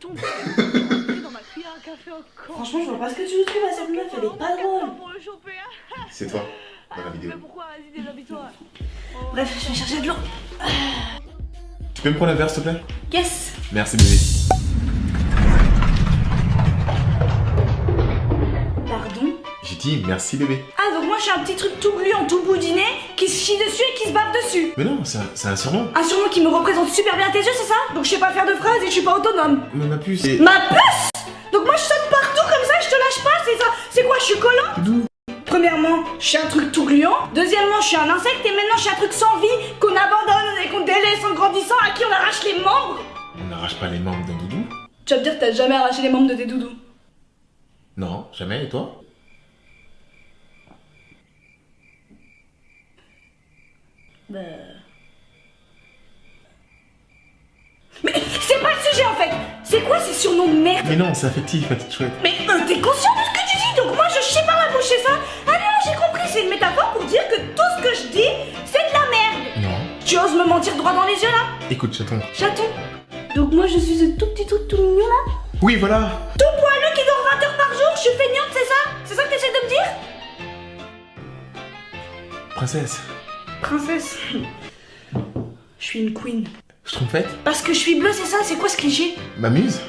Ton père dans ma cuillère à café encore. Franchement, je vois pas ce que tu nous trouves à cette meuf, elle est pas drôle. Pour le choper. C'est toi, dans la vidéo. Mais pourquoi Vas-y, déshabille-toi. Bref, je vais chercher de l'eau. Tu peux me prendre un verre, s'il te plaît? Yes Merci, bébé. Merci, bébé. Ah, donc moi je suis un petit truc tout gluant, tout boudiné, qui se chie dessus et qui se bave dessus. Mais non, c'est un, un surnom. Un surnom qui me représente super bien à tes yeux, c'est ça? Donc je sais pas faire de phrases et je suis pas autonome. Mais ma puce, c'est... Ma puce Donc moi je saute partout comme ça, je te lâche pas, c'est ça C'est quoi, je suis collant D'où? Premièrement, je suis un truc tout gluant. Deuxièmement, je suis un insecte et maintenant je suis un truc sans vie qu'on abandonne et qu'on délaisse en grandissant, à qui on arrache les membres. On n'arrache pas les membres d'un doudou Tu vas me dire que t'as jamais arraché les membres de tes doudous. Non, jamais, et toi? Bah... Mais c'est pas le sujet en fait. C'est quoi ces surnoms de merde Mais non, c'est affectif, ma petite chouette. Mais euh, t'es conscient de ce que tu dis? Donc moi je chie par la bouche, ça? Ah non, j'ai compris, c'est une métaphore pour dire que tout ce que je dis, c'est de la merde. Non. Tu oses me mentir droit dans les yeux là? Écoute, chaton. Chaton. Donc moi je suis ce tout petit truc tout mignon là? Oui, voilà. Tout poilu qui dort 20 heures par jour, je suis feignante, c'est ça? C'est ça que t'essaies de me dire? Princesse, Princesse. Je suis une queen. je trompe faite Parce que je suis bleue, c'est ça? C'est quoi ce cliché? Ma muse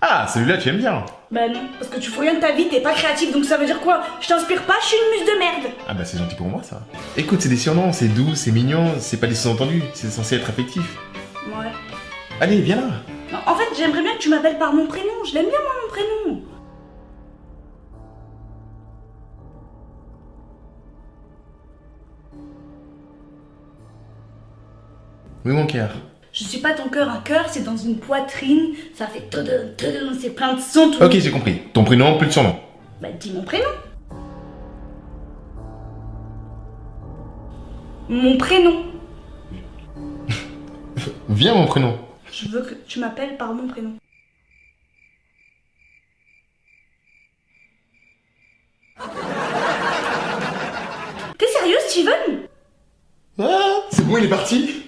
Ah, celui-là, tu aimes bien Bah non, parce que tu fous rien de ta vie, t'es pas créative, donc ça veut dire quoi? Je t'inspire pas, je suis une muse de merde Ah bah c'est gentil pour moi, ça. Écoute, c'est des surnoms, c'est doux, c'est mignon, c'est pas des sous-entendus, c'est censé être affectif. Ouais. Allez, viens là en fait, j'aimerais bien que tu m'appelles par mon prénom, je l'aime bien moi mon prénom Oui, mon cœur. Je suis pas ton cœur, un cœur c'est dans une poitrine, ça fait tadam, c'est plein de sons tout. Ok, j'ai compris. Ton prénom, plus de surnom. Bah dis mon prénom Mon prénom Viens, mon prénom. Je veux que tu m'appelles par mon prénom. T'es sérieux, Steven? Ah, c'est bon, il est parti?